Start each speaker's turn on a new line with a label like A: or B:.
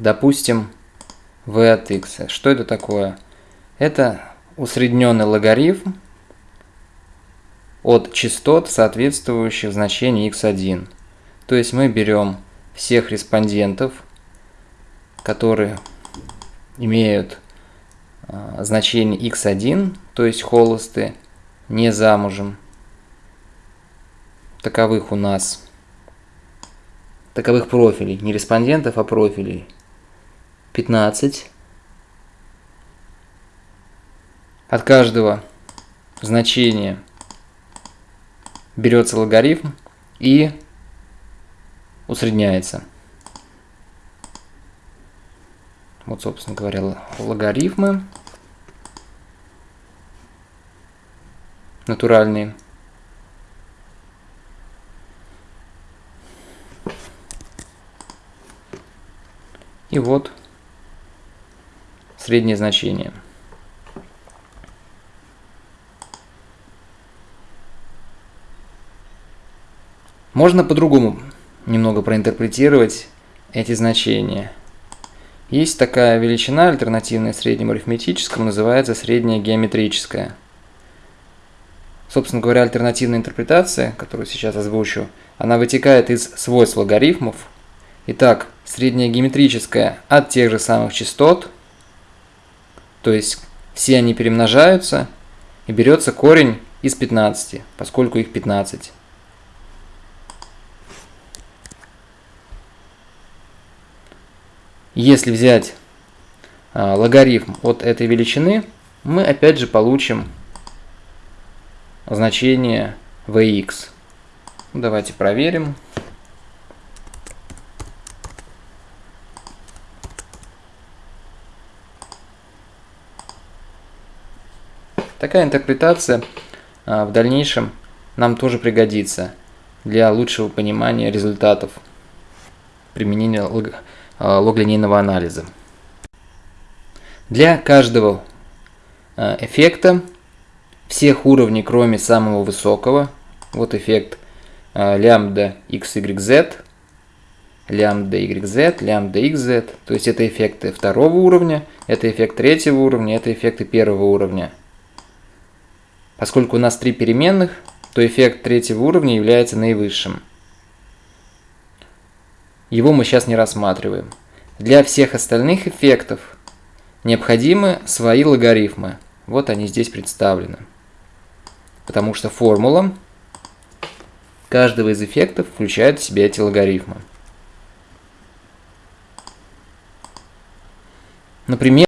A: допустим, v от x. Что это такое? Это усредненный логарифм от частот, соответствующих значению x1. То есть мы берем всех респондентов, которые имеют а, значение x1, то есть холосты, не замужем. Таковых у нас, таковых профилей, не респондентов, а профилей 15. От каждого значения берется логарифм и усредняется. Вот, собственно говоря, логарифмы натуральные. И вот среднее значение. Можно по-другому немного проинтерпретировать эти значения. Есть такая величина, альтернативная среднему арифметическому, называется средняя геометрическая. Собственно говоря, альтернативная интерпретация, которую сейчас озвучу, она вытекает из свойств логарифмов. Итак, средняя геометрическая от тех же самых частот, то есть все они перемножаются, и берется корень из 15, поскольку их 15. Если взять а, логарифм от этой величины, мы опять же получим значение vx. Давайте проверим. Такая интерпретация а, в дальнейшем нам тоже пригодится для лучшего понимания результатов применения лог, а, логлинейного анализа. Для каждого а, эффекта всех уровней, кроме самого высокого, вот эффект лямбда xyz, лямбда yz, лямбда xz, то есть это эффекты второго уровня, это эффект третьего уровня, это эффекты первого уровня. Поскольку у нас три переменных, то эффект третьего уровня является наивысшим. Его мы сейчас не рассматриваем. Для всех остальных эффектов необходимы свои логарифмы. Вот они здесь представлены. Потому что формула каждого из эффектов включает в себя эти логарифмы. Например,